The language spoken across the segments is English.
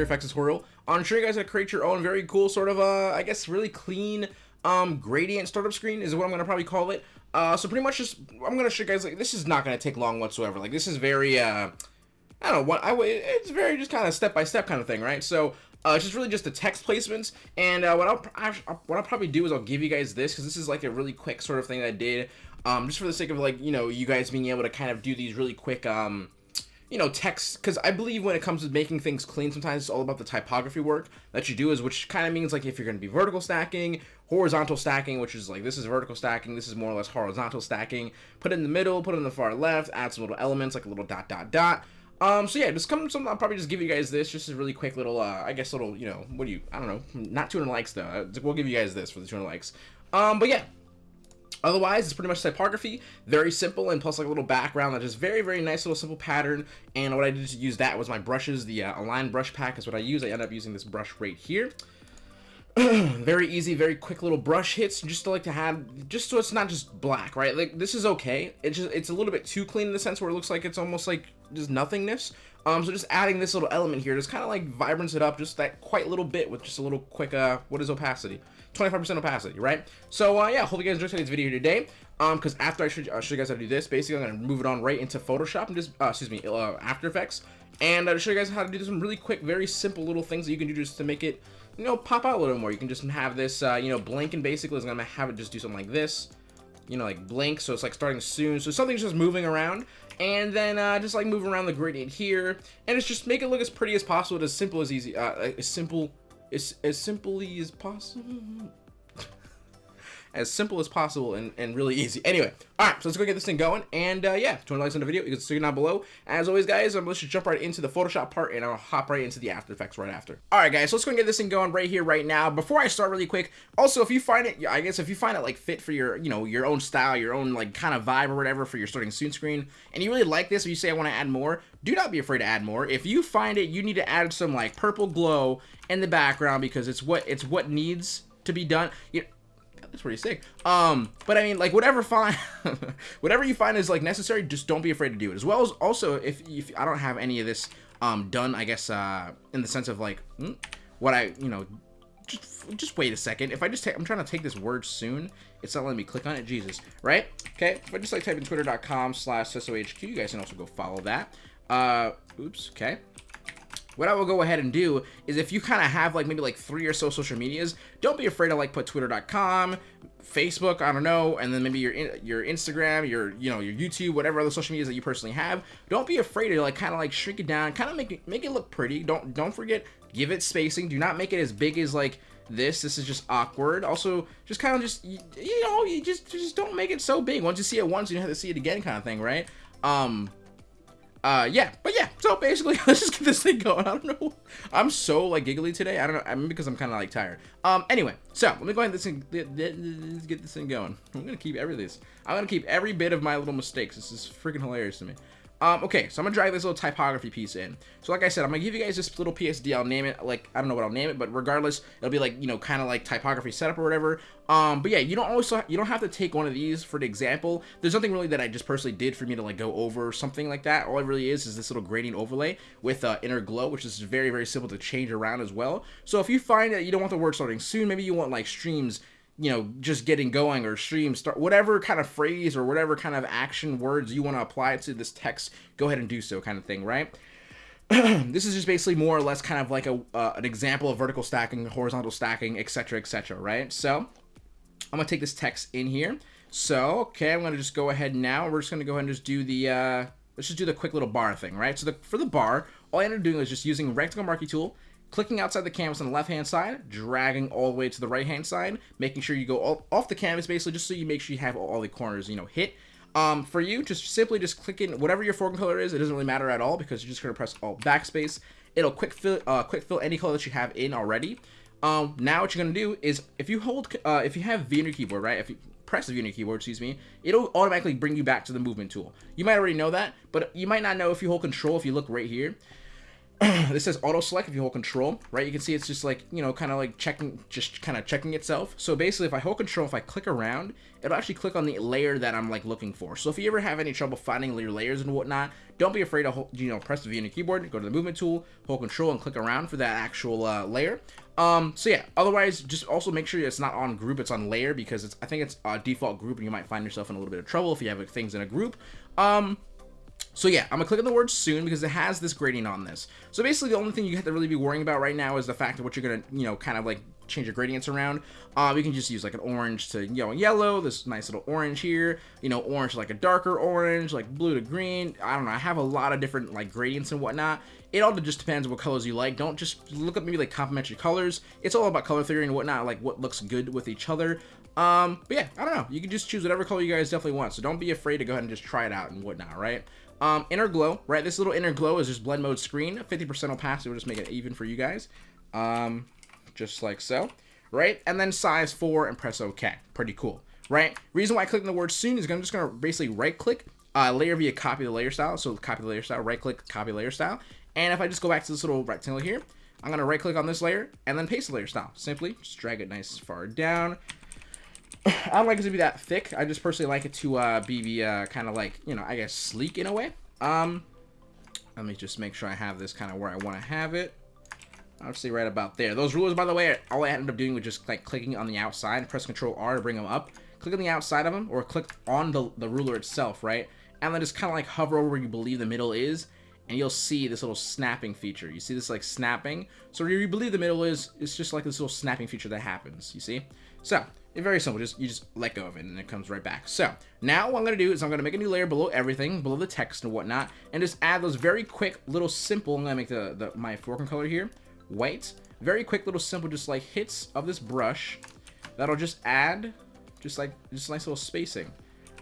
After Effects tutorial. I'm sure you guys how to create your own very cool sort of, uh, I guess, really clean um, gradient startup screen is what I'm going to probably call it. Uh, so pretty much just, I'm going to show you guys, like, this is not going to take long whatsoever. Like, this is very, uh, I don't know, what I, it's very just kind of step-by-step kind of thing, right? So, uh, it's just really just the text placements, and uh, what I'll what I'll probably do is I'll give you guys this because this is like a really quick sort of thing that I did, um, just for the sake of like you know you guys being able to kind of do these really quick um, you know, text, because I believe when it comes to making things clean, sometimes it's all about the typography work that you do, is which kind of means like if you're going to be vertical stacking, horizontal stacking, which is like this is vertical stacking, this is more or less horizontal stacking. Put it in the middle, put it in the far left, add some little elements like a little dot dot dot. Um, so yeah, just come some. I'll probably just give you guys this, just a really quick little, uh, I guess little, you know, what do you, I don't know, not 200 likes though. We'll give you guys this for the 200 likes. Um, but yeah, Otherwise, it's pretty much typography, very simple, and plus like a little background that is very, very nice little simple pattern. And what I did to use that was my brushes, the uh, Align brush pack is what I use. I end up using this brush right here. very easy, very quick little brush hits, just to like to have, just so it's not just black, right? Like this is okay. It's just it's a little bit too clean in the sense where it looks like it's almost like just nothingness. Um, so just adding this little element here, just kind of like vibrance it up just that quite little bit with just a little quick, uh, what is opacity? 25% opacity, right? So, uh, yeah, hope you guys enjoyed today's video today. Um, because after I show, uh, show you guys how to do this, basically I'm going to move it on right into Photoshop and just, uh, excuse me, uh, After Effects. And I'll show you guys how to do some really quick, very simple little things that you can do just to make it, you know, pop out a little more. You can just have this, uh, you know, blink and basically is going to have it just do something like this. You know, like blink, so it's like starting soon. So something's just moving around and then uh, just like move around the gradient here, and it's just make it look as pretty as possible, as simple as easy, uh, as simple, as, as simply as possible as simple as possible and, and really easy. Anyway, all right, so let's go get this thing going. And uh, yeah, 20 likes on the video, you can see it down below. As always, guys, um, let's just jump right into the Photoshop part and I'll hop right into the After Effects right after. All right, guys, so let's go and get this thing going right here, right now. Before I start really quick, also, if you find it, I guess if you find it like fit for your, you know, your own style, your own like kind of vibe or whatever for your starting soon screen, and you really like this, or you say I want to add more, do not be afraid to add more. If you find it, you need to add some like purple glow in the background because it's what it's what needs to be done. You know, that's pretty sick. Um, but I mean, like whatever find, whatever you find is like necessary, just don't be afraid to do it. As well as also, if, if I don't have any of this um done, I guess uh in the sense of like hmm, what I you know, just just wait a second. If I just take, I'm trying to take this word soon. It's not letting me click on it. Jesus, right? Okay. If I just like type in twitter.com slash SSOHQ, you guys can also go follow that. Uh, oops. Okay what I will go ahead and do is if you kind of have like maybe like three or so social medias, don't be afraid to like put twitter.com, Facebook, I don't know, and then maybe your your Instagram, your you know your YouTube, whatever other social medias that you personally have. Don't be afraid to like kind of like shrink it down, kind of make it make it look pretty. Don't don't forget give it spacing. Do not make it as big as like this. This is just awkward. Also, just kind of just you, you know you just just don't make it so big. Once you see it once, you don't have to see it again, kind of thing, right? Um, uh yeah but yeah so basically let's just get this thing going. I don't know. I'm so like giggly today. I don't know i mean because i'm kind of like tired. Um anyway so let me go ahead and this get this thing going. I'm gonna keep every this i'm gonna keep every bit of my little mistakes. This is freaking hilarious to me um, okay, so I'm gonna drag this little typography piece in. So like I said, I'm gonna give you guys this little PSD. I'll name it like I don't know what I'll name it, but regardless, it'll be like you know kind of like typography setup or whatever. Um, but yeah, you don't always you don't have to take one of these for the example. There's nothing really that I just personally did for me to like go over something like that. All it really is is this little gradient overlay with uh, inner glow, which is very very simple to change around as well. So if you find that you don't want the word starting soon, maybe you want like streams you know, just getting going or stream start, whatever kind of phrase or whatever kind of action words you want to apply to this text, go ahead and do so kind of thing, right? this is just basically more or less kind of like a uh, an example of vertical stacking, horizontal stacking, etc., etc., right? So I'm gonna take this text in here. So okay, I'm gonna just go ahead now. We're just gonna go ahead and just do the uh, let's just do the quick little bar thing, right? So the, for the bar, all I ended up doing is just using rectangle marquee tool, clicking outside the canvas on the left hand side, dragging all the way to the right hand side, making sure you go all, off the canvas basically just so you make sure you have all the corners, you know, hit. Um, for you, just simply just click in whatever your foreground color is. It doesn't really matter at all because you're just going to press all Backspace. It'll quick fill, uh, quick fill any color that you have in already. Um, now what you're going to do is if you hold, uh, if you have V on your keyboard, right? If you press the V on your keyboard, excuse me, it'll automatically bring you back to the movement tool. You might already know that, but you might not know if you hold control, if you look right here this says auto select if you hold control, right? You can see it's just like, you know, kind of like checking, just kind of checking itself. So basically if I hold control, if I click around, it'll actually click on the layer that I'm like looking for. So if you ever have any trouble finding your layers and whatnot, don't be afraid to, hold, you know, press the V on your keyboard, go to the movement tool, hold control and click around for that actual uh, layer. Um, so yeah, otherwise just also make sure it's not on group, it's on layer because it's, I think it's a default group and you might find yourself in a little bit of trouble if you have things in a group. Um, so yeah, I'm gonna click on the word soon because it has this gradient on this. So basically the only thing you have to really be worrying about right now is the fact of what you're gonna, you know, kind of like change your gradients around. Um, you can just use like an orange to you know yellow, this nice little orange here, you know, orange like a darker orange, like blue to green. I don't know, I have a lot of different like gradients and whatnot. It all just depends what colors you like. Don't just look up maybe like complementary colors. It's all about color theory and whatnot, like what looks good with each other. Um, but yeah, I don't know. You can just choose whatever color you guys definitely want. So don't be afraid to go ahead and just try it out and whatnot, right? Um, inner glow, right? This little inner glow is just blend mode screen. 50% opacity will just make it even for you guys. Um, just like so, right? And then size 4 and press OK. Pretty cool, right? Reason why I click on the word soon is I'm just going to basically right click, uh, layer via copy the layer style. So copy the layer style, right click, copy layer style. And if I just go back to this little rectangle here, I'm going to right click on this layer and then paste the layer style. Simply just drag it nice far down. I don't like it to be that thick. I just personally like it to uh, be uh, kind of like, you know, I guess sleek in a way. Um, let me just make sure I have this kind of where I want to have it. Obviously right about there. Those rulers, by the way, all I ended up doing was just like clicking on the outside, press Control R to bring them up. Click on the outside of them, or click on the, the ruler itself, right? And then just kind of like hover over where you believe the middle is, and you'll see this little snapping feature. You see this like snapping? So where you believe the middle is, it's just like this little snapping feature that happens, you see? So, it's very simple. Just You just let go of it and it comes right back. So now what I'm going to do is I'm going to make a new layer below everything, below the text and whatnot, and just add those very quick little simple, I'm going to make the, the my foreground color here, white. Very quick little simple just like hits of this brush that'll just add just like just nice little spacing.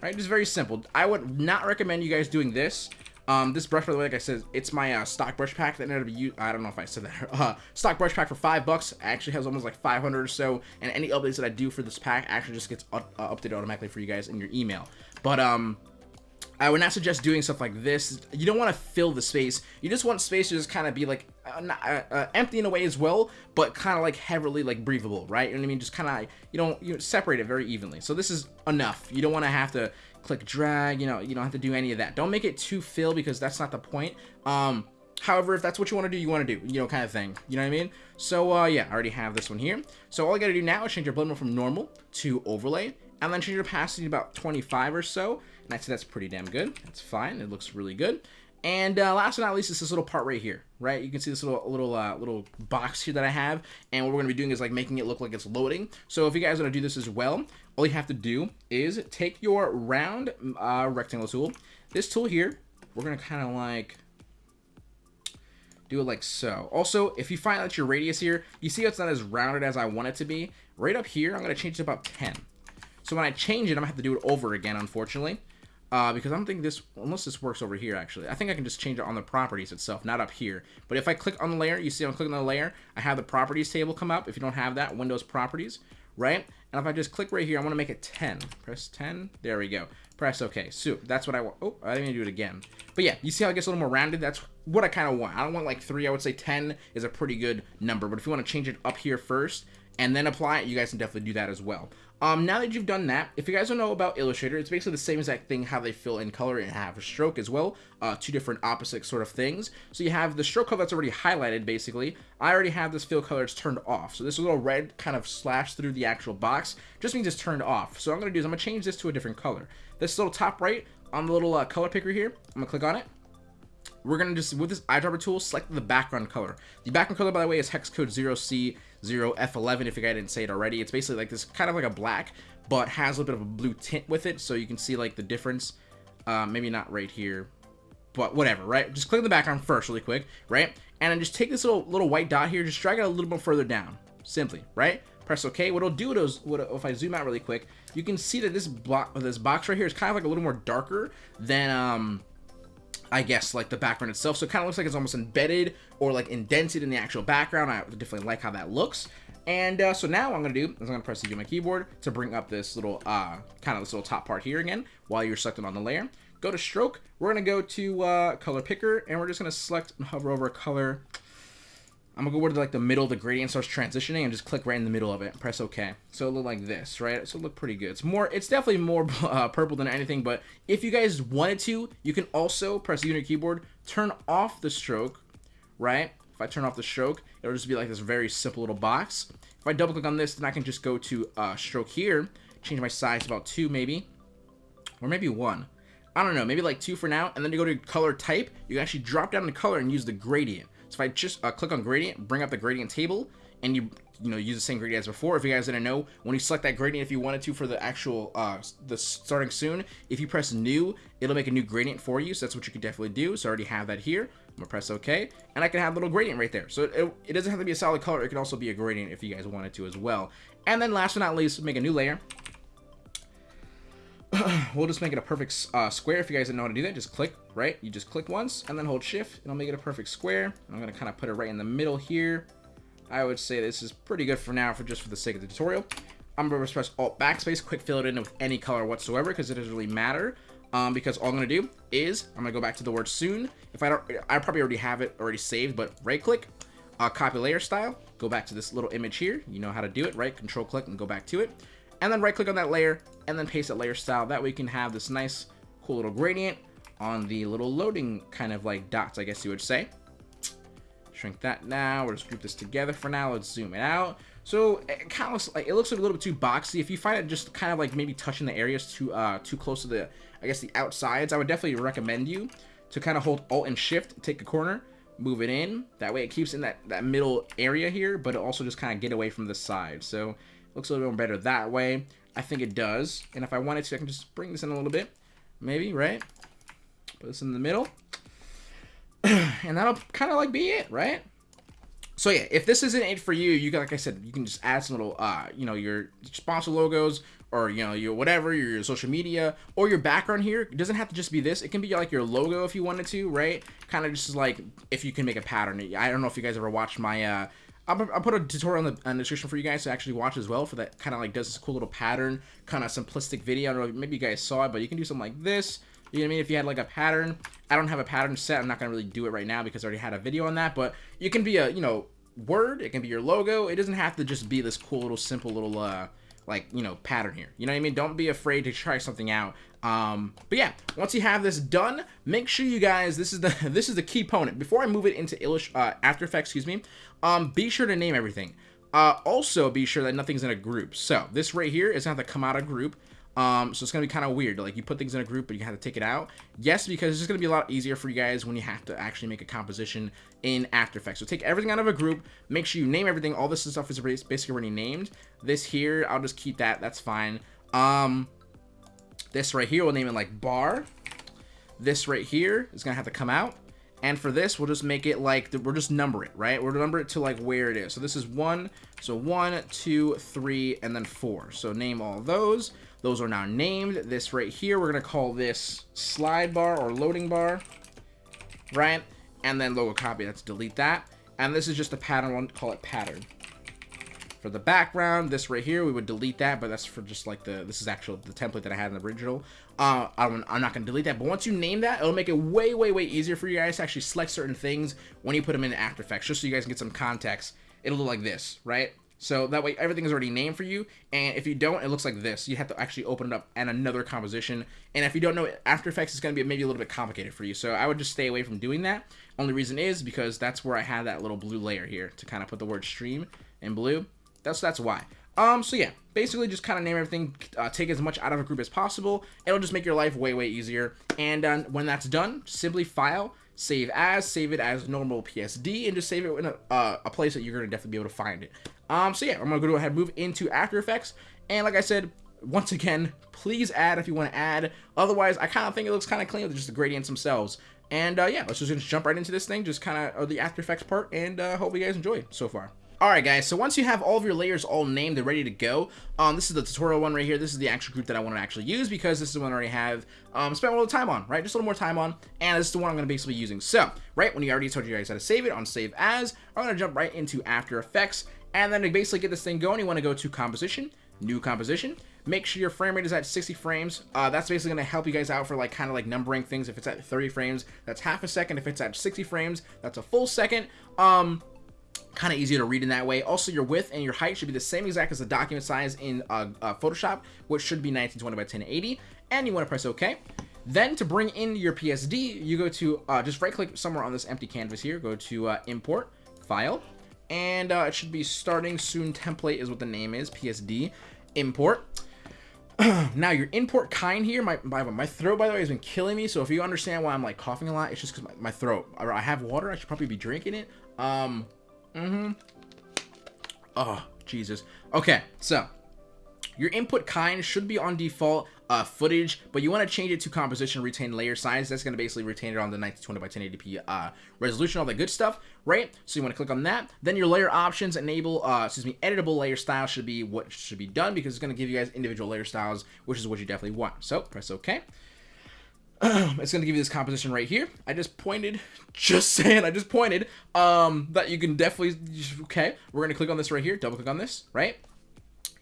Right, just very simple. I would not recommend you guys doing this um, this brush, by the way, like I said, it's my uh, stock brush pack that ended up, I don't know if I said that, uh, stock brush pack for five bucks, actually has almost like 500 or so, and any updates that I do for this pack actually just gets uh, updated automatically for you guys in your email. But, um, I would not suggest doing stuff like this. You don't want to fill the space. You just want space to just kind of be like uh, not, uh, uh, empty in a way as well, but kind of like heavily like breathable, right? You know what I mean? Just kind of you don't you know, separate it very evenly. So this is enough. You don't want to have to click drag. You know you don't have to do any of that. Don't make it too fill because that's not the point. Um, However, if that's what you want to do, you want to do, you know, kind of thing. You know what I mean? So, uh, yeah, I already have this one here. So all I got to do now is change your blend mode from normal to overlay, and then change your opacity to about 25 or so. And I'd say that's pretty damn good. That's fine. It looks really good. And uh, last but not least is this little part right here, right? You can see this little little uh, little box here that I have, and what we're gonna be doing is like making it look like it's loading. So if you guys want to do this as well, all you have to do is take your round uh, rectangle tool. This tool here, we're gonna kind of like do it like so. Also, if you find that your radius here, you see it's not as rounded as I want it to be. Right up here, I'm gonna change it to about 10. So when I change it, I'm gonna have to do it over again, unfortunately. Uh, because I don't think this, unless this works over here, actually. I think I can just change it on the properties itself, not up here. But if I click on the layer, you see I'm clicking on the layer, I have the properties table come up. If you don't have that, Windows properties, right? And if I just click right here, I want to make it 10. Press 10. There we go. Press OK. So that's what I want. Oh, I didn't even do it again. But yeah, you see how it gets a little more rounded? That's what I kind of want. I don't want like 3. I would say 10 is a pretty good number. But if you want to change it up here first and then apply it, you guys can definitely do that as well. Um, now that you've done that, if you guys don't know about Illustrator, it's basically the same exact thing how they fill in color and have a stroke as well. Uh, two different opposite sort of things. So you have the stroke color that's already highlighted, basically. I already have this fill color, it's turned off. So this little red kind of slash through the actual box just means it's turned off. So I'm going to do is I'm going to change this to a different color. This little top right on the little uh, color picker here, I'm going to click on it we're to just, with this eyedropper tool, select the background color. The background color, by the way, is hex code 0C0F11, if you guys didn't say it already. It's basically like this, kind of like a black, but has a little bit of a blue tint with it, so you can see like the difference. Uh, maybe not right here, but whatever, right? Just click the background first really quick, right? And then just take this little little white dot here, just drag it a little bit further down, simply, right? Press OK. What it'll do is, what, if I zoom out really quick, you can see that this block, this box right here is kind of like a little more darker than um, I guess, like the background itself. So it kind of looks like it's almost embedded or like indented in the actual background. I definitely like how that looks. And uh, so now what I'm going to do is I'm going to press the on my keyboard to bring up this little, uh, kind of this little top part here again while you're selecting on the layer. Go to stroke. We're going to go to uh, color picker and we're just going to select and hover over a color I'm gonna go to like the middle of the gradient starts transitioning and just click right in the middle of it. Press OK. So it look like this, right? So it look pretty good. It's more, it's definitely more uh, purple than anything. But if you guys wanted to, you can also press the unit keyboard, turn off the stroke, right? If I turn off the stroke, it'll just be like this very simple little box. If I double click on this, then I can just go to uh, stroke here, change my size about two maybe, or maybe one. I don't know, maybe like two for now, and then you go to color type, you can actually drop down the color and use the gradient. So if I just uh, click on gradient, bring up the gradient table, and you you know use the same gradient as before. If you guys didn't know, when you select that gradient, if you wanted to for the actual uh, the starting soon, if you press new, it'll make a new gradient for you. So that's what you can definitely do. So I already have that here. I'm gonna press OK, and I can have a little gradient right there. So it, it doesn't have to be a solid color. It can also be a gradient if you guys wanted to as well. And then last but not least, make a new layer. we'll just make it a perfect uh, square. If you guys didn't know how to do that, just click, right? You just click once and then hold shift and I'll make it a perfect square. I'm going to kind of put it right in the middle here. I would say this is pretty good for now for just for the sake of the tutorial. I'm to press Alt Backspace, quick fill it in with any color whatsoever because it doesn't really matter. Um, because all I'm going to do is I'm to go back to the word soon. If I don't, I probably already have it already saved, but right click, uh, copy layer style, go back to this little image here. You know how to do it, right? Control click and go back to it and then right click on that layer and then paste that layer style. That way you can have this nice cool little gradient on the little loading kind of like dots I guess you would say. Shrink that now. We'll just group this together for now. Let's zoom it out. So it kind of looks like it looks like a little bit too boxy. If you find it just kind of like maybe touching the areas too uh too close to the I guess the outsides I would definitely recommend you to kind of hold alt and shift take a corner move it in. That way it keeps in that that middle area here but it also just kind of get away from the side. So Looks a little bit better that way. I think it does. And if I wanted to, I can just bring this in a little bit. Maybe, right? Put this in the middle. and that'll kind of like be it, right? So yeah, if this isn't it for you, you can, like I said, you can just add some little, uh, you know, your sponsor logos or, you know, your whatever, your, your social media or your background here. It doesn't have to just be this. It can be like your logo if you wanted to, right? Kind of just like if you can make a pattern. I don't know if you guys ever watched my, uh, I'll, I'll, put a tutorial in the, in the, description for you guys to actually watch as well for that kind of like does this cool little pattern kind of simplistic video. I don't know, maybe you guys saw it, but you can do something like this. You know what I mean? If you had like a pattern, I don't have a pattern set. I'm not going to really do it right now because I already had a video on that, but you can be a, you know, word. It can be your logo. It doesn't have to just be this cool little simple little, uh, like, you know, pattern here. You know what I mean? Don't be afraid to try something out. Um, but yeah, once you have this done, make sure you guys, this is the, this is the key component. Before I move it into Illust uh, After Effects, excuse me, um, be sure to name everything. Uh, also be sure that nothing's in a group. So this right here is gonna have to come out of group. Um, so it's gonna be kind of weird. Like you put things in a group, but you have to take it out. Yes, because it's just gonna be a lot easier for you guys when you have to actually make a composition in After Effects. So take everything out of a group. Make sure you name everything. All this stuff is basically already named. This here, I'll just keep that. That's fine. Um, this right here, we'll name it like bar. This right here is gonna have to come out. And for this, we'll just make it like, we'll just number it, right? We'll number it to like where it is. So this is one, so one, two, three, and then four. So name all those. Those are now named. This right here, we're gonna call this slide bar or loading bar, right? And then logo copy, let's delete that. And this is just a pattern, we'll call it pattern. For the background, this right here, we would delete that, but that's for just like the, this is actual, the template that I had in the original. Uh, I'm, I'm not going to delete that, but once you name that, it'll make it way, way, way easier for you guys to actually select certain things when you put them in After Effects, just so you guys can get some context. It'll look like this, right? So that way everything is already named for you. And if you don't, it looks like this. You have to actually open it up and another composition. And if you don't know After Effects, it's going to be maybe a little bit complicated for you. So I would just stay away from doing that. Only reason is because that's where I have that little blue layer here to kind of put the word stream in blue. That's that's why. Um, so yeah, basically just kind of name everything, uh, take as much out of a group as possible. It'll just make your life way, way easier. And uh, when that's done, simply file, save as, save it as normal PSD, and just save it in a, uh, a place that you're going to definitely be able to find it. Um, so yeah, I'm going to go ahead and move into After Effects. And like I said, once again, please add if you want to add. Otherwise, I kind of think it looks kind of clean with just the gradients themselves. And uh, yeah, let's just jump right into this thing, just kind of the After Effects part, and uh, hope you guys enjoy so far. Alright guys, so once you have all of your layers all named and ready to go, um, this is the tutorial one right here. This is the actual group that I want to actually use because this is the one I already have um, spent a little time on, right? Just a little more time on, and this is the one I'm going to basically be using. So, right, when you already told you guys how to save it on Save As, I'm going to jump right into After Effects, and then to basically get this thing going, you want to go to Composition, New Composition, make sure your frame rate is at 60 frames. Uh, that's basically going to help you guys out for like kind of like numbering things. If it's at 30 frames, that's half a second. If it's at 60 frames, that's a full second. Um, kind of easier to read in that way. Also, your width and your height should be the same exact as the document size in uh, uh, Photoshop, which should be 1920 by 1080. And you want to press OK. Then to bring in your PSD, you go to uh, just right click somewhere on this empty canvas here, go to uh, import, file, and uh, it should be starting soon template is what the name is, PSD, import. now your import kind here, my, my, my throat by the way has been killing me, so if you understand why I'm like coughing a lot, it's just because my, my throat, I have water, I should probably be drinking it. Um, mm-hmm. Oh, Jesus. Okay, so your input kind should be on default uh, footage, but you want to change it to composition, retain layer size. That's going to basically retain it on the 1920 by 1080p uh, resolution, all that good stuff, right? So you want to click on that. Then your layer options enable, uh, excuse me, editable layer style should be what should be done because it's going to give you guys individual layer styles, which is what you definitely want. So press OK. it's going to give you this composition right here. I just pointed, just saying, I just pointed, um, that you can definitely, okay, we're going to click on this right here, double click on this, right?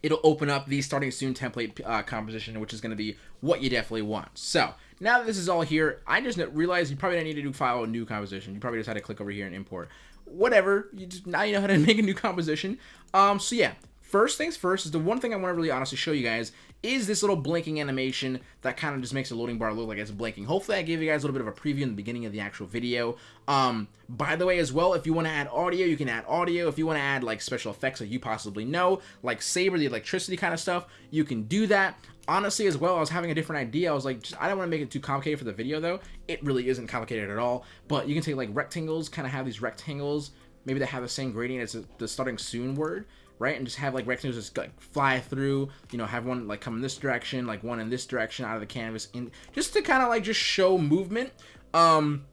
it'll open up the starting soon template uh, composition, which is going to be what you definitely want. So now that this is all here, I just realized you probably don't need to do file a new composition. You probably just had to click over here and import. Whatever, you just now you know how to make a new composition. Um, so yeah, first things first is the one thing I want to really honestly show you guys is this little blinking animation that kind of just makes the loading bar look like it's blinking. Hopefully I gave you guys a little bit of a preview in the beginning of the actual video. Um, by the way as well, if you want to add audio, you can add audio. If you want to add like special effects that you possibly know, like Saber, the electricity kind of stuff, you can do that. Honestly, as well, I was having a different idea. I was like, just, I don't want to make it too complicated for the video though. It really isn't complicated at all, but you can take like rectangles, kind of have these rectangles, maybe they have the same gradient as the starting soon word right? And just have like rectangles just like fly through, you know, have one like come in this direction, like one in this direction out of the canvas, and just to kind of like just show movement. Um,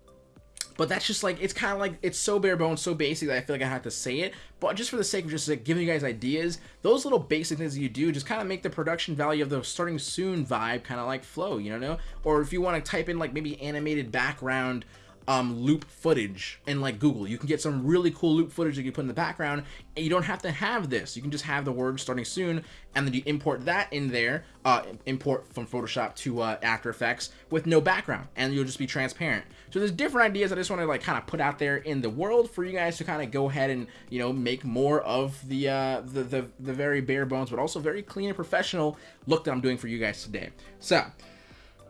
but that's just like it's kind of like it's so bare bones, so basic that I feel like I have to say it. But just for the sake of just like giving you guys ideas, those little basic things that you do just kind of make the production value of the starting soon vibe kind of like flow, you know? Or if you want to type in like maybe animated background um, loop footage in like Google. You can get some really cool loop footage that you put in the background and you don't have to have this. You can just have the word starting soon and then you import that in there, uh, import from Photoshop to uh, After Effects with no background and you'll just be transparent. So there's different ideas I just want to like kind of put out there in the world for you guys to kind of go ahead and, you know, make more of the, uh, the, the, the very bare bones, but also very clean and professional look that I'm doing for you guys today. So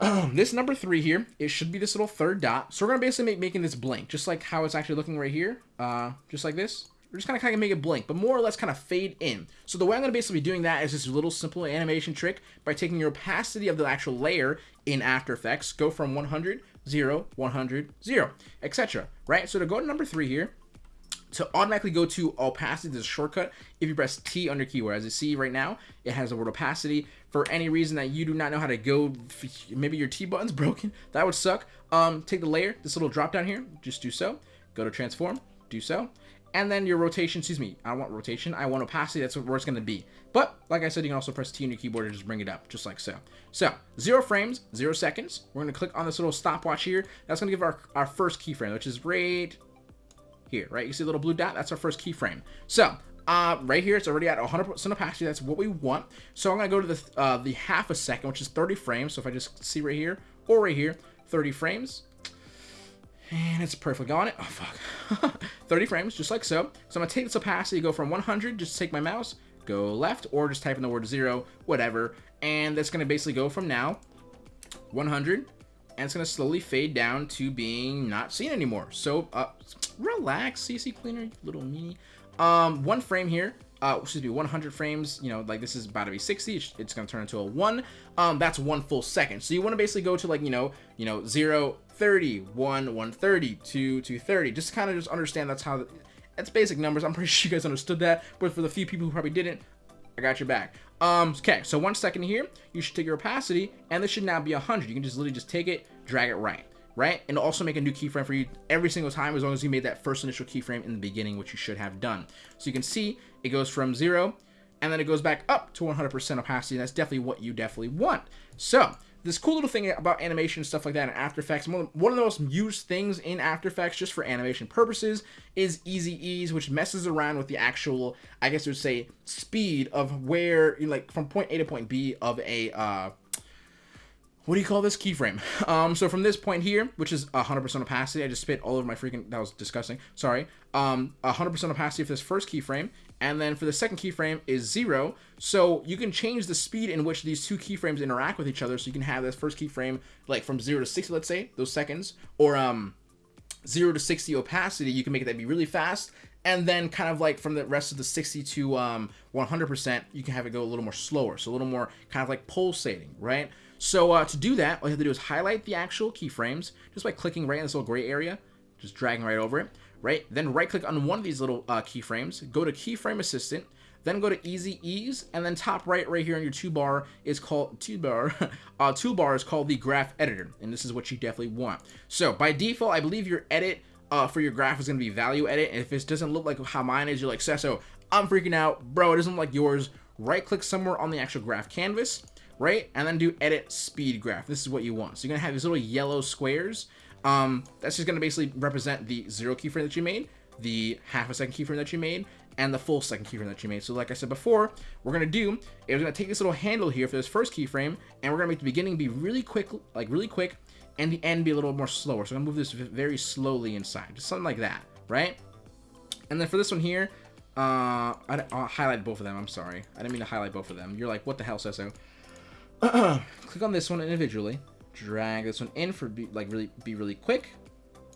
this number three here, it should be this little third dot. So we're going to basically make making this blink, just like how it's actually looking right here. Uh, just like this. We're just kind of kind of make it blink, but more or less kind of fade in. So the way I'm going to basically be doing that is this little simple animation trick by taking your opacity of the actual layer in After Effects, go from 100, 0, 100, 0, etc. Right? So to go to number three here, to automatically go to opacity, there's a shortcut if you press T on your keyboard. As you see right now, it has the word opacity. For any reason that you do not know how to go, maybe your T button's broken, that would suck. Um, take the layer, this little drop down here, just do so. Go to transform, do so. And then your rotation, excuse me, I want rotation, I want opacity, that's where it's going to be. But, like I said, you can also press T on your keyboard and just bring it up, just like so. So, zero frames, zero seconds. We're going to click on this little stopwatch here. That's going to give our, our first keyframe, which is right here, right? You see the little blue dot? That's our first keyframe. So, uh, right here, it's already at 100% opacity. That's what we want. So I'm going to go to the, uh, the half a second, which is 30 frames. So if I just see right here or right here, 30 frames. And it's perfectly on it. Oh, fuck. 30 frames, just like so. So I'm going to take this opacity, go from 100, just take my mouse, go left, or just type in the word zero, whatever. And that's going to basically go from now, 100, and it's going to slowly fade down to being not seen anymore. So, uh, relax, CC Cleaner, little mini. Um, one frame here, uh, excuse me, 100 frames, you know, like this is about to be 60, it's going to turn into a 1, um, that's one full second. So you want to basically go to like, you know, you know, 0, 30, 1, 130, 2, 230, just kind of just understand that's how, it's basic numbers, I'm pretty sure you guys understood that, but for the few people who probably didn't, I got your back. Um, okay, so one second here, you should take your opacity, and this should now be 100. You can just literally just take it, drag it right, right? And also make a new keyframe for you every single time as long as you made that first initial keyframe in the beginning, which you should have done. So you can see it goes from zero, and then it goes back up to 100% opacity, that's definitely what you definitely want. So, this cool little thing about animation and stuff like that in After Effects, one of the most used things in After Effects just for animation purposes is Easy Ease, which messes around with the actual, I guess you would say, speed of where, you like, from point A to point B of a, uh, what do you call this keyframe? Um, so from this point here, which is 100% opacity, I just spit all over my freaking, that was disgusting, sorry. Um, 100% opacity for this first keyframe, and then for the second keyframe is zero. So you can change the speed in which these two keyframes interact with each other. So you can have this first keyframe like from zero to 60, let's say, those seconds, or um, zero to 60 opacity, you can make that be really fast. And then kind of like from the rest of the 60 to um, 100%, you can have it go a little more slower. So a little more kind of like pulsating, right? So uh, to do that, all you have to do is highlight the actual keyframes just by clicking right in this little gray area, just dragging right over it, right? Then right click on one of these little uh, keyframes, go to keyframe assistant, then go to easy ease, and then top right right here on your toolbar is called toolbar. uh, toolbar is called the graph editor, and this is what you definitely want. So by default, I believe your edit uh, for your graph is going to be value edit. And if it doesn't look like how mine is, you're like, Sesso, I'm freaking out. Bro, it doesn't look like yours. Right click somewhere on the actual graph canvas right? And then do edit speed graph. This is what you want. So you're gonna have these little yellow squares. Um, that's just gonna basically represent the zero keyframe that you made, the half a second keyframe that you made, and the full second keyframe that you made. So like I said before, we're gonna do is we're gonna take this little handle here for this first keyframe, and we're gonna make the beginning be really quick, like really quick, and the end be a little more slower. So I'm gonna move this very slowly inside, just something like that, right? And then for this one here, uh, I, will highlight both of them. I'm sorry, I didn't mean to highlight both of them. You're like, what the hell, Sesso? click on this one individually, drag this one in for be, like really be really quick,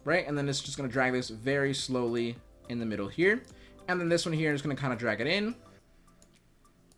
right? And then it's just gonna drag this very slowly in the middle here. And then this one here is gonna kind of drag it in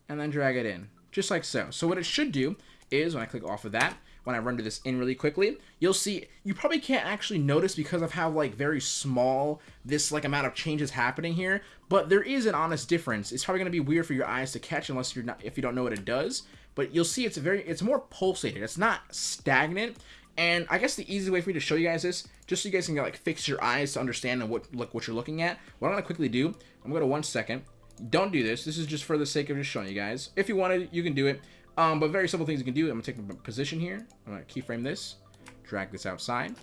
and then drag it in just like so. So what it should do is when I click off of that, when I render this in really quickly, you'll see, you probably can't actually notice because of how like very small this like amount of change is happening here, but there is an honest difference. It's probably gonna be weird for your eyes to catch unless you're not, if you don't know what it does but you'll see it's very it's more pulsated it's not stagnant. And I guess the easy way for me to show you guys this just so you guys can like fix your eyes to understand what look what you're looking at what I'm gonna quickly do I'm gonna go to one second. Don't do this. This is just for the sake of just showing you guys. If you wanted you can do it. Um, but very simple things you can do. I'm gonna take a position here. I'm gonna keyframe this. Drag this outside.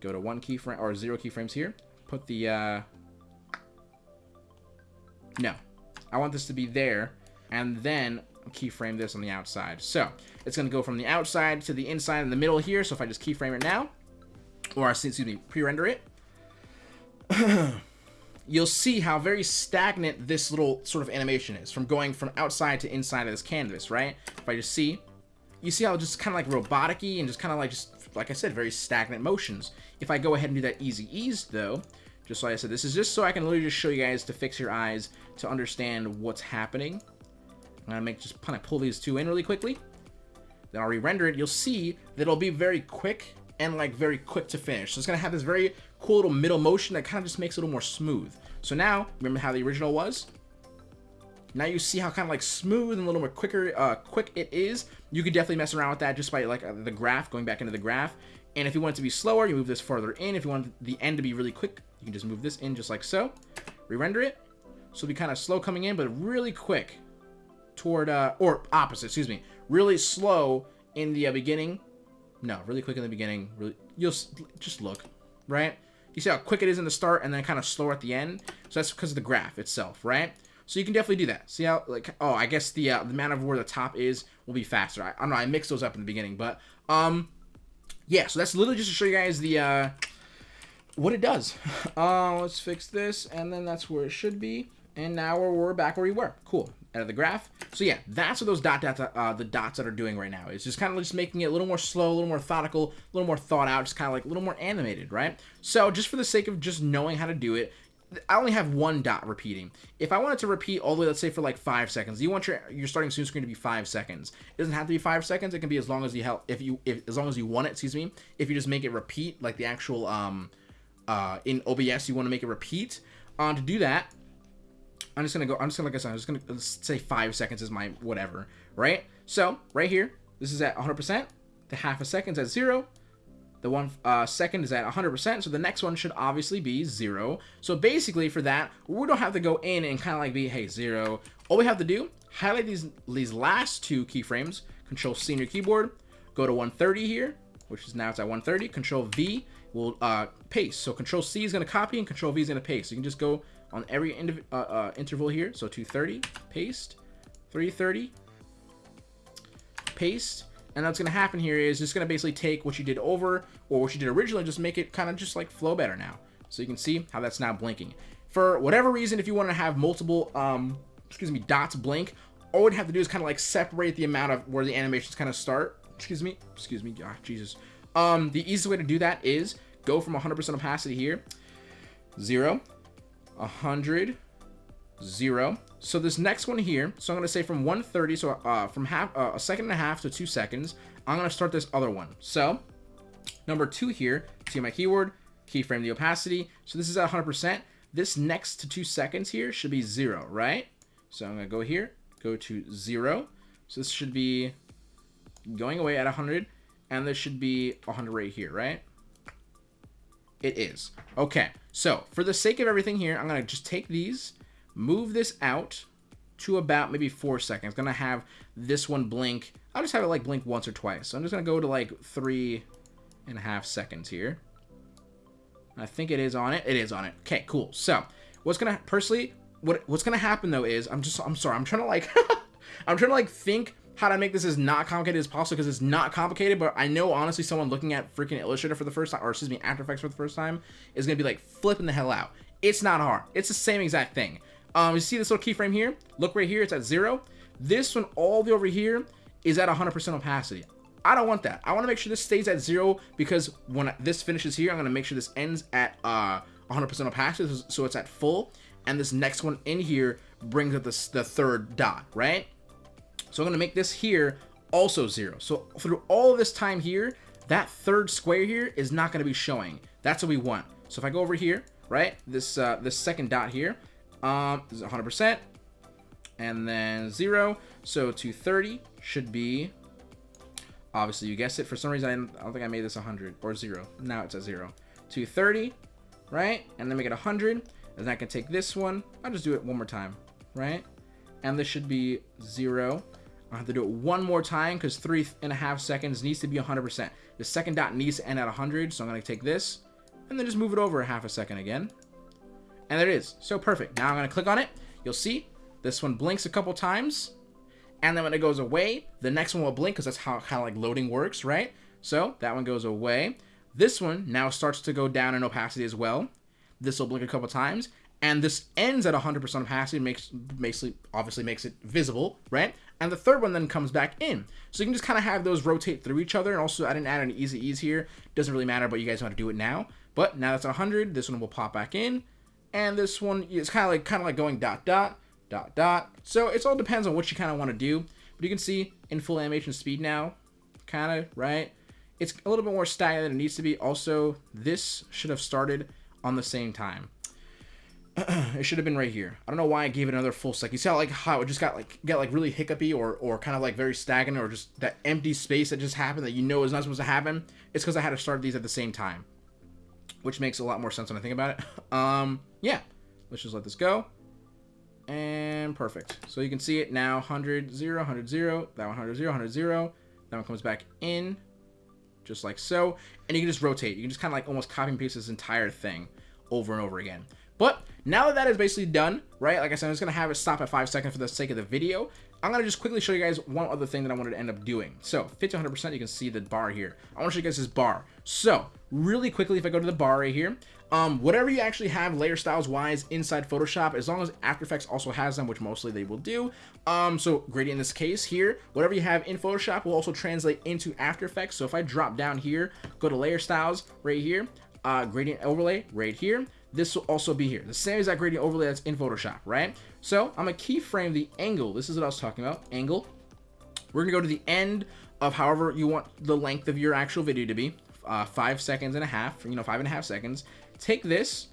Go to one keyframe or zero keyframes here. Put the uh no. I want this to be there. And then keyframe this on the outside. So it's going to go from the outside to the inside in the middle here. So if I just keyframe it now, or excuse me, pre-render it, you'll see how very stagnant this little sort of animation is from going from outside to inside of this canvas, right? If I just see, you see how it's just kind of like robotic and just kind of like just, like I said, very stagnant motions. If I go ahead and do that easy ease though, just like I said, this is just so I can literally just show you guys to fix your eyes to understand what's happening I'm gonna make just kind of pull these two in really quickly. Then I'll re-render it. You'll see that it'll be very quick and like very quick to finish. So it's gonna have this very cool little middle motion that kind of just makes it a little more smooth. So now, remember how the original was? Now you see how kind of like smooth and a little more quicker, uh, quick it is. You could definitely mess around with that just by like uh, the graph, going back into the graph. And if you want it to be slower, you move this farther in. If you want the end to be really quick, you can just move this in just like so. Re-render it. So it'll be kind of slow coming in, but really quick toward, uh, or opposite, excuse me, really slow in the uh, beginning. No, really quick in the beginning. Really, you'll just look, right? You see how quick it is in the start and then kind of slower at the end. So that's because of the graph itself, right? So you can definitely do that. See how, like, oh, I guess the, uh, the amount of where the top is will be faster. I, I don't know, I mixed those up in the beginning, but, um, yeah, so that's literally just to show you guys the, uh, what it does. Uh, let's fix this, and then that's where it should be. And now we're, we're back where we were. Cool out of the graph. So yeah, that's what those dot dots, uh, the dots that are doing right now. It's just kind of just making it a little more slow, a little more methodical, a little more thought out, just kind of like a little more animated, right? So just for the sake of just knowing how to do it, I only have one dot repeating. If I wanted to repeat all the way, let's say for like five seconds, you want your your starting zoom screen to be five seconds. It doesn't have to be five seconds. It can be as long as you help if you if as long as you want it. Excuse me. If you just make it repeat like the actual um uh in OBS, you want to make it repeat. Uh, to do that, I'm just gonna go, I'm just gonna, like I said, I'm just gonna say five seconds is my whatever, right? So, right here, this is at 100%, the half a second's at zero, the one uh, second is at 100%, so the next one should obviously be zero. So basically for that, we don't have to go in and kind of like be, hey, zero. All we have to do, highlight these, these last two keyframes, control C on your keyboard, go to 130 here, which is now it's at 130, control V will uh, paste. So control C is gonna copy and control V is gonna paste. So you can just go on every uh, uh, interval here. So 230, paste, 330, paste, And what's going to happen here is just going to basically take what you did over or what you did originally, just make it kind of just like flow better now. So you can see how that's now blinking. For whatever reason, if you want to have multiple, um, excuse me, dots blink, all we'd have to do is kind of like separate the amount of where the animations kind of start. Excuse me, excuse me, ah, Jesus. Um, the easiest way to do that is go from 100% opacity here, 0, 100, 0. So this next one here, so I'm going to say from 130, so uh, from half uh, a second and a half to two seconds, I'm going to start this other one. So number two here, see my keyword, keyframe the opacity. So this is at 100%. This next to two seconds here should be zero, right? So I'm going to go here, go to zero. So this should be going away at 100, and this should be 100 right here, right? It is. Okay, so for the sake of everything here, I'm going to just take these, move this out to about maybe four seconds. Going to have this one blink. I'll just have it like blink once or twice. So I'm just going to go to like three and a half seconds here. I think it is on it. It is on it. Okay, cool. So what's going to, personally, what what's going to happen though is, I'm just, I'm sorry, I'm trying to like, I'm trying to like think how to make this as not complicated as possible because it's not complicated, but I know honestly someone looking at freaking Illustrator for the first time, or excuse me, After Effects for the first time, is gonna be like flipping the hell out. It's not hard. It's the same exact thing. Um, you see this little keyframe here? Look right here, it's at zero. This one all the way over here is at 100% opacity. I don't want that. I want to make sure this stays at zero because when this finishes here, I'm going to make sure this ends at 100% uh, opacity, so it's at full. And this next one in here brings up the, the third dot, right? So I'm going to make this here also zero. So through all this time here, that third square here is not going to be showing. That's what we want. So if I go over here, right, this uh, this second dot here, um, is 100%, and then zero. So 230 should be, obviously you guessed it. For some reason, I don't think I made this 100 or zero. Now it's at zero. 230, right, and then make it 100. And then I can take this one. I'll just do it one more time, right? And this should be zero. I have to do it one more time because three and a half seconds needs to be 100%. The second dot needs to end at 100, so I'm going to take this and then just move it over a half a second again. And there it is. So perfect. Now I'm going to click on it. You'll see this one blinks a couple times. And then when it goes away, the next one will blink because that's how kind of like loading works, right? So that one goes away. This one now starts to go down in opacity as well. This will blink a couple times and this ends at 100% opacity, makes basically obviously makes it visible, right? And the third one then comes back in. So you can just kind of have those rotate through each other. And also, I didn't add an easy ease here. Doesn't really matter, but you guys how to do it now. But now that's 100. This one will pop back in. And this one is kind of like kind of like going dot dot dot dot. So it all depends on what you kind of want to do. But you can see in full animation speed now, kind of right. It's a little bit more staggered than it needs to be. Also, this should have started on the same time. it should have been right here. I don't know why I gave it another full sec. You see how like how it just got like get like really hiccupy or or kind of like very stagnant or just that empty space that just happened that you know is not supposed to happen. It's because I had to start these at the same time, which makes a lot more sense when I think about it. Um, yeah, let's just let this go. And perfect. So you can see it now 100, 0, 100, 0, that 100, 0, 100, 0. That one comes back in just like so. And you can just rotate. You can just kind of like almost copy and paste this entire thing over and over again. But now that that is basically done, right, like I said, I'm just going to have it stop at 5 seconds for the sake of the video. I'm going to just quickly show you guys one other thing that I wanted to end up doing. So, 50 100%, you can see the bar here. I want to show you guys this bar. So, really quickly, if I go to the bar right here, um, whatever you actually have layer styles wise inside Photoshop, as long as After Effects also has them, which mostly they will do. Um, so gradient in this case here, whatever you have in Photoshop will also translate into After Effects. So if I drop down here, go to layer styles right here, uh, gradient overlay right here, this will also be here. The same exact gradient overlay that's in Photoshop, right? So I'm to keyframe the angle. This is what I was talking about, angle. We're to go to the end of however you want the length of your actual video to be, uh, five seconds and a half, you know, five and a half seconds. Take this,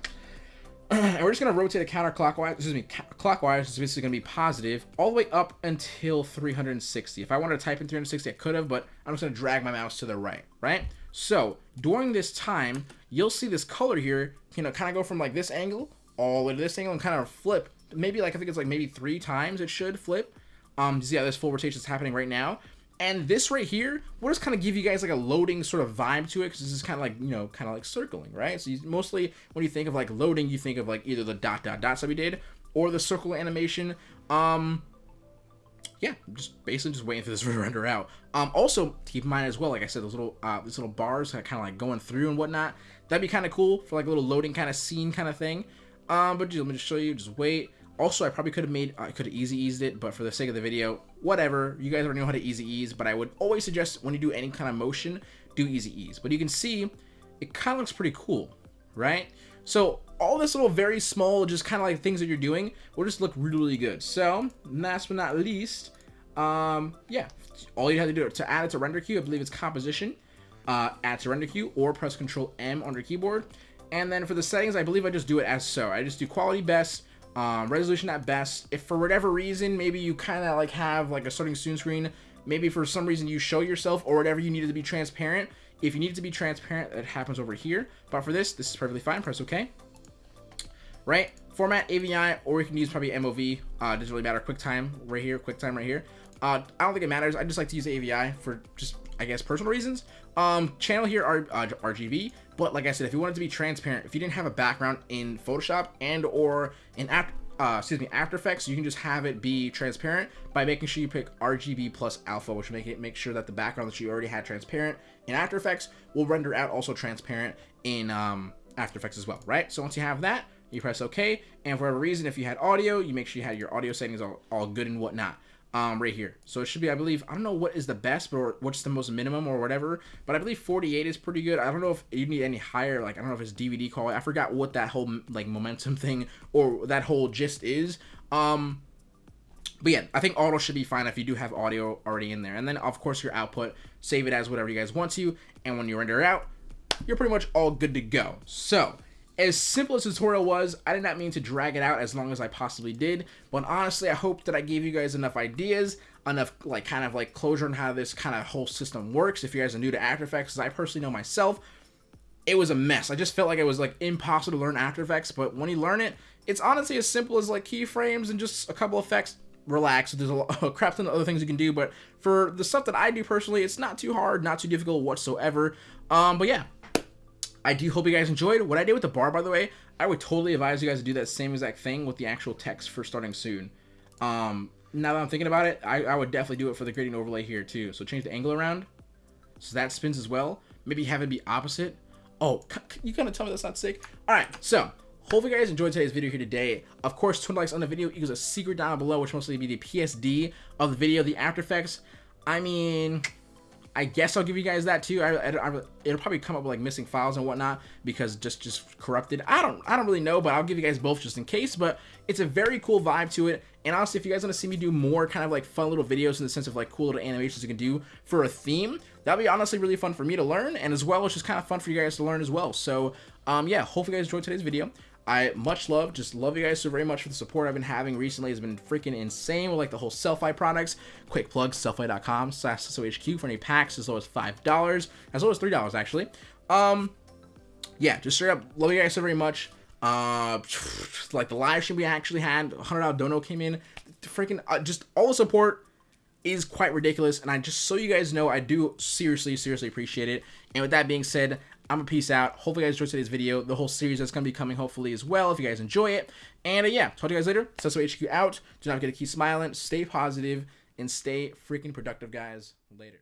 and we're just going to rotate it counterclockwise, excuse me, clockwise, it's basically going to be positive, all the way up until 360. If I wanted to type in 360, I could have, but I'm just going to drag my mouse to the right, right? So, during this time, you'll see this color here, you know, kind of go from like this angle all the way to this angle and kind of flip. Maybe like, I think it's like maybe three times it should flip. Um, see how this full rotation is happening right now. And this right here will just kind of give you guys like a loading sort of vibe to it because this is kind of like, you know, kind of like circling, right? So you, mostly when you think of like loading, you think of like either the dot dot dots that we did or the circle animation. Um, yeah, just basically just waiting for this to render out. Um, also keep in mind as well, like I said, those little uh, these little bars kind of like going through and whatnot. That'd be kind of cool for like a little loading kind of scene kind of thing. Um, but just, let me just show you. Just wait. Also, I probably could have made, I could have easy eased it, but for the sake of the video, whatever. You guys already know how to easy ease, but I would always suggest when you do any kind of motion, do easy ease. But you can see, it kind of looks pretty cool, right? So all this little very small, just kind of like things that you're doing will just look really, really good. So last but not least, um, yeah, all you have to do to add it to render queue, I believe it's composition, uh, add to render queue or press control M on your keyboard. And then for the settings, I believe I just do it as so. I just do quality best, um, resolution at best. If for whatever reason, maybe you kind of like have like a starting soon screen, maybe for some reason you show yourself or whatever you needed to be transparent. If you need it to be transparent, it happens over here. But for this, this is perfectly fine. Press OK. Right? Format AVI, or you can use probably MOV. Uh, doesn't really matter. QuickTime right here. QuickTime right here. Uh, I don't think it matters. I just like to use AVI for just, I guess, personal reasons. Um, channel here are uh, RGB. But like I said, if you wanted to be transparent, if you didn't have a background in Photoshop and or in After, uh, excuse me, After Effects, you can just have it be transparent by making sure you pick RGB plus alpha, which make it make sure that the background that you already had transparent in After Effects will render out also transparent in um, After Effects as well, right? So once you have that, you press OK, and for whatever reason, if you had audio, you make sure you had your audio settings all, all good and whatnot um, right here. So it should be, I believe, I don't know what is the best, or what's the most minimum or whatever, but I believe 48 is pretty good. I don't know if you need any higher, like, I don't know if it's DVD quality. I forgot what that whole, like, momentum thing or that whole gist is. Um, but yeah, I think auto should be fine if you do have audio already in there. And then, of course, your output, save it as whatever you guys want to, and when you render it out, you're pretty much all good to go. So, as simple as the tutorial was, I did not mean to drag it out as long as I possibly did, but honestly, I hope that I gave you guys enough ideas, enough like kind of like closure on how this kind of whole system works. If you guys are new to After Effects, as I personally know myself, it was a mess. I just felt like it was like impossible to learn After Effects, but when you learn it, it's honestly as simple as like keyframes and just a couple effects. Relax. There's a, a crap ton of other things you can do, but for the stuff that I do personally, it's not too hard, not too difficult whatsoever. Um, but yeah, I do hope you guys enjoyed. What I did with the bar, by the way, I would totally advise you guys to do that same exact thing with the actual text for starting soon. Um, now that I'm thinking about it, I, I would definitely do it for the gradient overlay here too. So change the angle around so that spins as well. Maybe have it be opposite. Oh, you gonna tell me that's not sick? All right, so hopefully you guys enjoyed today's video here today. Of course, 20 likes on the video equals a secret down below, which mostly be the PSD of the video, the After Effects. I mean, I guess I'll give you guys that too. I, I, I, it'll probably come up with like missing files and whatnot because just just corrupted. I don't I don't really know, but I'll give you guys both just in case. But it's a very cool vibe to it. And honestly, if you guys want to see me do more kind of like fun little videos in the sense of like cool little animations you can do for a theme, that'd be honestly really fun for me to learn, and as well, it's just kind of fun for you guys to learn as well. So um, yeah, hopefully you guys enjoyed today's video. I much love, just love you guys so very much for the support I've been having recently. It's been freaking insane with like the whole Sellfy products. Quick plug, sellfy.com slash SOHQ for any packs as low as $5, as low as $3 actually. Um, yeah, just straight up love you guys so very much. Uh, like the live stream we actually had, $100 dono came in. Freaking, uh, just all the support is quite ridiculous. And I just so you guys know, I do seriously, seriously appreciate it. And with that being said, I'm a peace out. Hopefully you guys enjoyed today's video. The whole series that's going to be coming hopefully as well if you guys enjoy it. And uh, yeah, talk to you guys later. Sesso HQ out. Do not forget to keep smiling, stay positive, and stay freaking productive, guys. Later.